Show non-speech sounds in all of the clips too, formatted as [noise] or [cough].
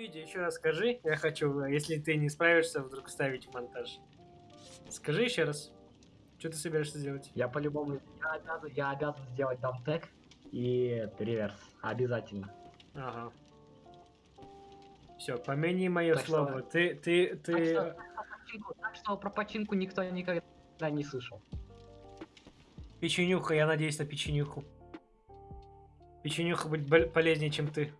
видео еще раз скажи. Я хочу, если ты не справишься, вдруг ставить в монтаж. Скажи еще раз. Что ты собираешься делать? Я по-любому, я обязан, я обязан сделать даунтек и реверс. Обязательно. Ага. Все, помяни мое Так что- слово. Ты, ты, Так ты... что, про починку- так что про починку никто никогда не слышал. Печенюха, я надеюсь на печенюху. Печенюха будет полезнее, чем ты.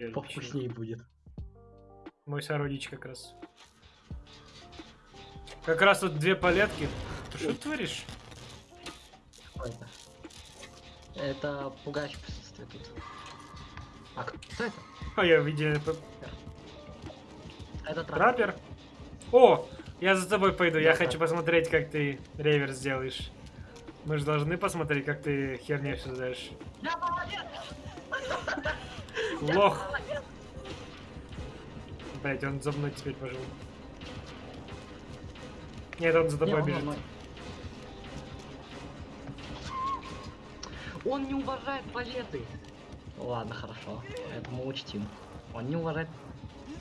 Я. Повкуснее будет. Мой сородич как раз. Как раз тут две палетки. Ты что творишь? Это? Это пугающее присутствие тут. А кто это? А я видел Это трап. траппер. О, я за тобой пойду. Я Да, хочу так. посмотреть, как ты реверс сделаешь. Мы же должны посмотреть, как ты херню создаешь. Я молодец! Лох. Блять, он за мной теперь пожил. Нет, он за Не, тобой он бежит. мной. Он не уважает палеты. Ладно, хорошо. Это мы учтим. Он не уважает.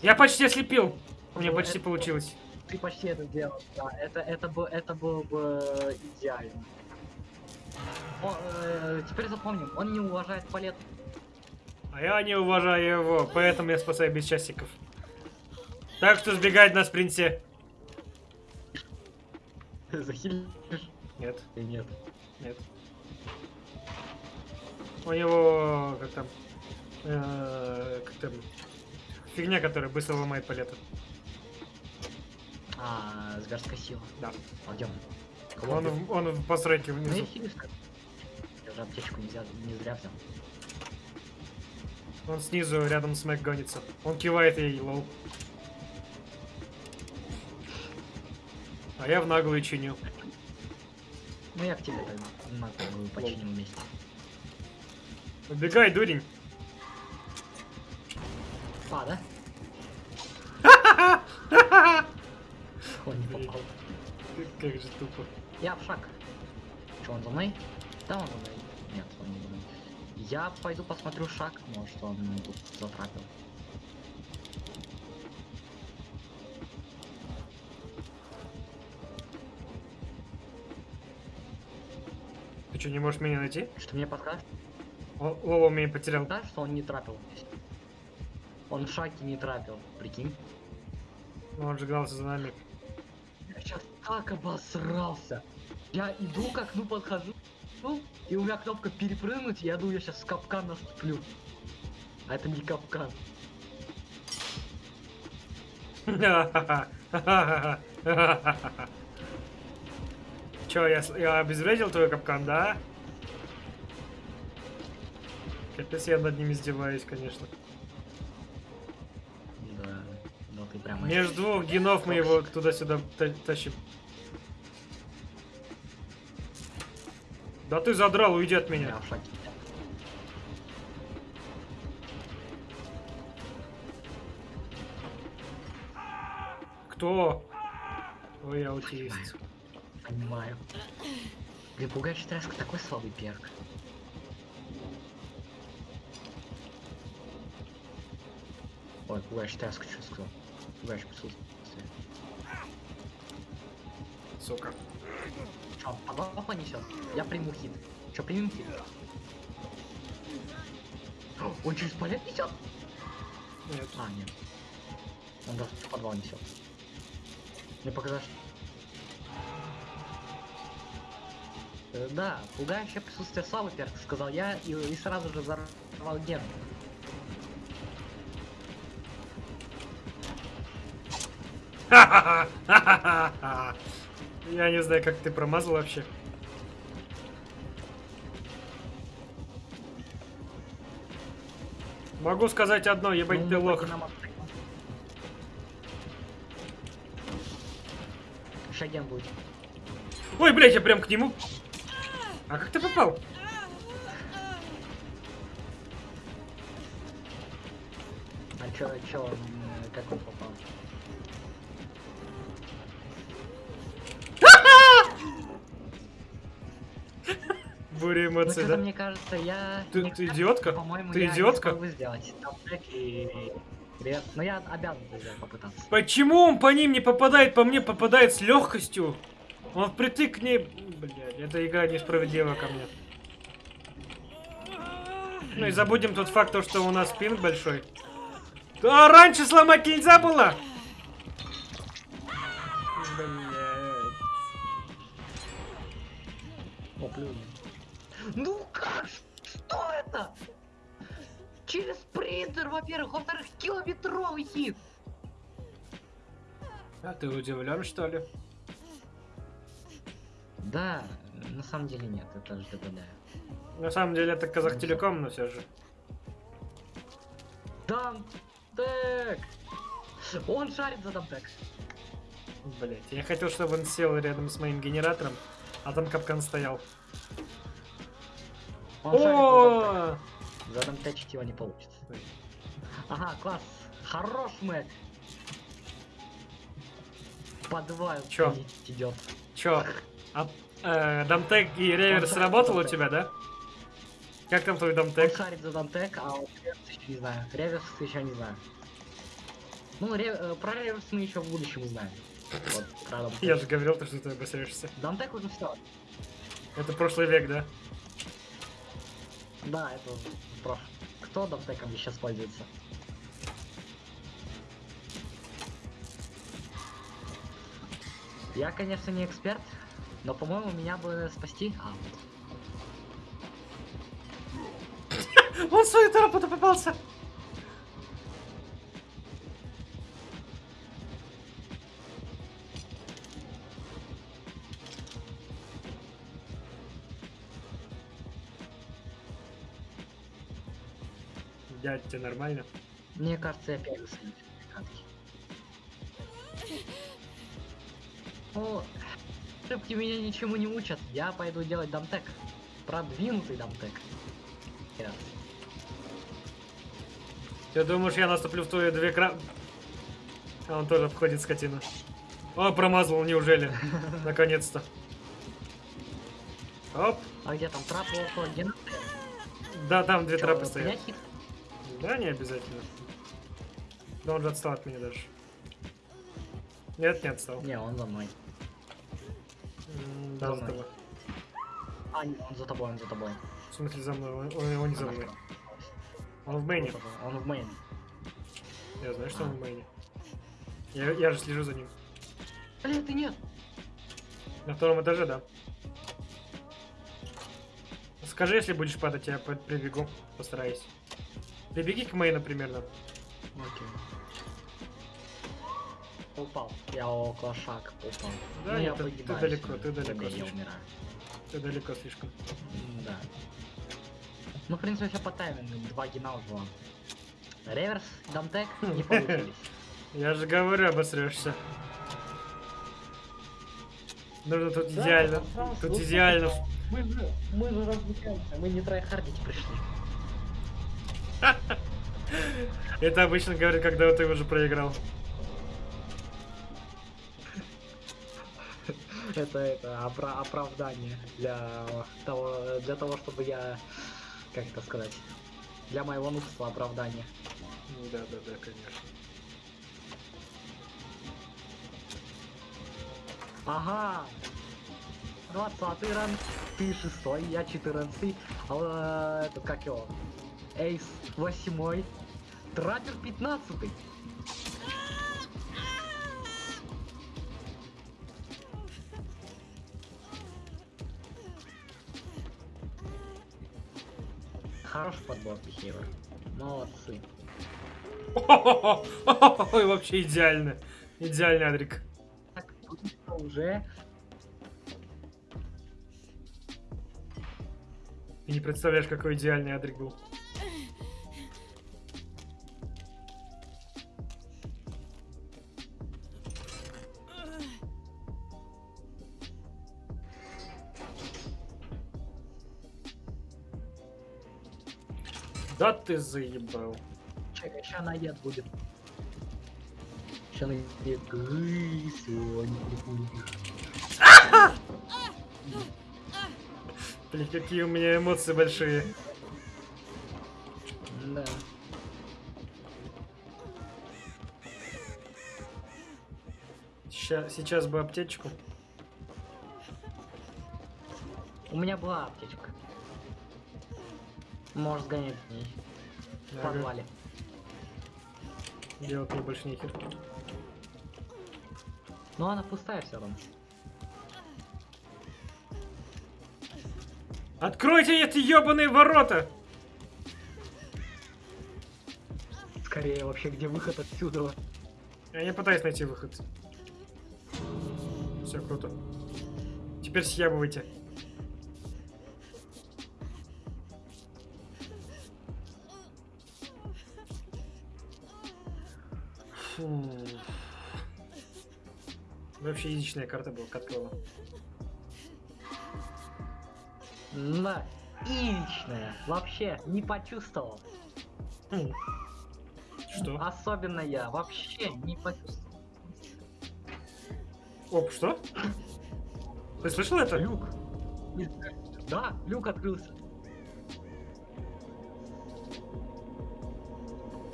Я почти ослепил. У меня Ну, почти это- получилось. Ты почти это сделал. Да, это, это, бы, это было бы идеально. О, э, теперь запомним, он не уважает палет. А я не уважаю его, поэтому я спасаю без часиков. Так что сбегать на спринте. [laughs] Захилишь? Нет, нет? нет. У него как там, э, как там, фигня, которая быстро ломает палеты. А, зверская сила. Да. Пойдем. Он, он в постройке Ну внизу. как. Я аптечку нельзя, не зря взял. Он снизу рядом с Мэг гонится. Он кивает ей, лол. А я в наглую чиню. Ну я к тебе тогда на голову починим вместе. Убегай, дурень. А, да? [laughs] Он не попал. Как же тупо. Я в шаг. Че, он за мной? Да, он за мной. Нет, он не за мной. Я пойду посмотрю шаг, может он тут затрапил. Ты что, не можешь меня найти? Что мне подскажешь? Лола меня потерял. Да, что он не трапил. Он в шаге не трапил, прикинь. Но он же гнался за нами. Я сейчас так обосрался. Я иду к окну подхожу, ну, и у меня кнопка перепрыгнуть, я думаю, я сейчас в капкан наступлю. А это не капкан. [laughs] Че, я, с- я обезвредил твой капкан, да? Капец, я над ним издеваюсь, конечно. Да, ну ты прямо... Между двух генов мы его туда-сюда та- тащим. Да ты задрал, уйди от Я меня. Кто? Ой, аутист. Понимаю. Блин, пугающий тряска такой слабый перк. Ой, пугающий тряска, что сказал? Пугающий присутствие. Сука. Чё, подвал понесет? Я приму хит. Чё, примем хит? Он через палет несет? Нет. А, нет. Он даже в подвал несет. Мне показалось, что... Э, Да, пугающее присутствие славы, перк, сказал я, и, и сразу же взорвал ген. [laughs] [laughs] Я не знаю, как ты промазал вообще. Могу сказать одно, ебать Ну, ты мы лох. Шаген будет. Ой, блядь, я прям к нему. А как ты попал? А чё, чё, он, э, как он попал? Буря Ну, эмоций, что-то да? мне кажется, я... Ты, не ты идиотка? По-моему, Ты я не идиотка? смогу сделать и... Но я обязан сделать, попытаться. Почему он по ним не попадает, по мне попадает с легкостью? Он впритык к ней... Блядь, эта игра несправедлива ко мне. Ну и забудем тот факт, то, что у нас пинг большой. А раньше сломать нельзя было! Блядь. О, плюнь. Ну как? Что это? Через принтер, во-первых. Во-вторых, километровый хит. А ты удивлен, что ли? Да, на самом деле нет, это же ДБД. На самом деле это Казахтелеком, но все же. Дамтек! Он шарит за дамтек. Блять, я хотел, чтобы он сел рядом с моим генератором, а там капкан стоял. Он О! дамтек. Задамтечить его не получится. Ага, класс. Хорош, Мэг. Подвал Чё? идет. Чё? А, э, дамтек и реверс Он сработал у дамтек. тебя, да? Как там твой Он дамтек? шарит за дамтек, а вот реверс еще не знаю. Реверс еще не знаю. Ну, ре- э, про реверс мы еще в будущем узнаем. Вот. Я же говорил, то, что ты обосрешься. Дамтек уже все. Это прошлый век, да? Да, это прошлое. Кто дамтеком сейчас пользуется? Я, конечно, не эксперт, но, по-моему, меня бы спасти. А, вот. Он свою тропу-то попался! Дядь, тебе нормально? Мне кажется, я первый катки. О, ошибки меня ничему не учат. Я пойду делать дамтек. Продвинутый дамтек. Yes. Ты думаешь, я наступлю в твои две кра... А он тоже обходит скотину. О, промазал, неужели? [laughs] Наконец-то. Оп. А где там трап около гена? Да, там две Чё, трапы стоят. хит? Да, не обязательно. Да он же отстал от меня даже. Нет, не отстал. Не, он за мной. М, Да, За за тобой. А, не, он за тобой, он за тобой. В смысле за мной? Он, он его не за мной. Он в мейне. Он в мейн. Я знаю, что он А. в мейне. Я, я же слежу за ним. Блин, ты нет. На втором этаже, да. Скажи, если будешь падать, я прибегу. Постараюсь. Прибеги к мейну примерно. Окей. Упал. Я около шаг упал. Да, ну, я ты- ты погибаю далеко, сегодня. ты далеко Да, Я слишком. умираю. Ты далеко слишком. Да. Ну, в принципе, все по таймингу. Два гена вон. Реверс, дамтек не [laughs] получились. Я же говорю, обосрешься. Нужно тут Да, идеально. Тут идеально. Мы же, мы же развлекаемся, мы не трайхардить пришли. Это обычно говорит, когда ты уже проиграл. Это, это опра оправдание для того, для того, чтобы я, как это сказать, для моего нудства оправдание. Ну да, да, да, конечно. Ага, 20 ран, ты 6, я 14, а, этот, как его, Эйс 8, Трапер 15. Хороший подбор Пихева. Молодцы. Ой, вообще идеально. Идеальный Адрик. Так, уже. Ты не представляешь, какой идеальный Адрик был. Да ты заебал. Чекай, ща наед будет. Ща наед. Блин, какие у меня эмоции большие. Да. Ща- сейчас бы аптечку. У меня была аптечка. Можешь сгонять в ней. В Ага. подвале. Делать мне больше нехер. Но она пустая все равно. Откройте эти ебаные ворота! Скорее вообще, где выход отсюда? Я не пытаюсь найти выход. Все круто. Теперь съябывайте. Фу. Вообще язычная карта была, катка была. Да. Личная. Вообще не почувствовал. Что? Особенно я. Вообще не почувствовал. Оп, что? Ты слышал это? Люк. Да, люк открылся.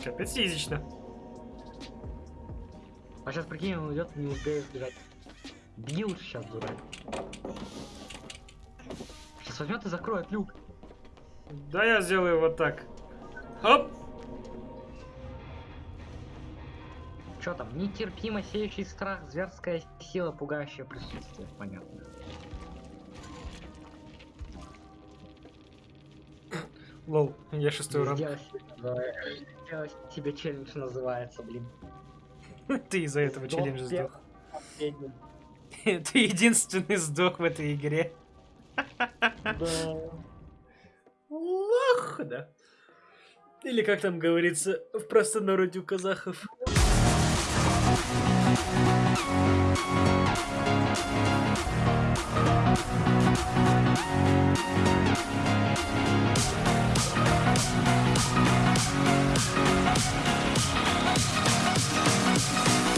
Капец язычно. А сейчас прикинь, он идет, не успеет сбежать. Беги лучше сейчас, дурак. Сейчас возьмет и закроет люк. Да я сделаю вот так. Оп! Что там? Нетерпимо сеющий страх, зверская сила, пугающее присутствие. Понятно. Лол, я шестой давай, сделай себе челлендж называется, блин. [laughs] Ты из-за этого челлендж сдох. [laughs] Ты единственный сдох в этой игре. Да. Лох, да. Или как там говорится в простонародье у казахов. Thank you. We'll